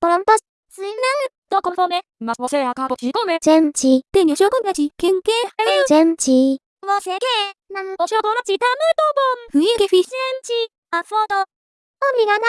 Polampas, 또 conforme, mas você acabou de comer. 잼 치, Tenho chocolate quente. 잼 치. você quer? Não, O chocolate tá muito bom. fui que fiz. Gente, A foto. Obrigada.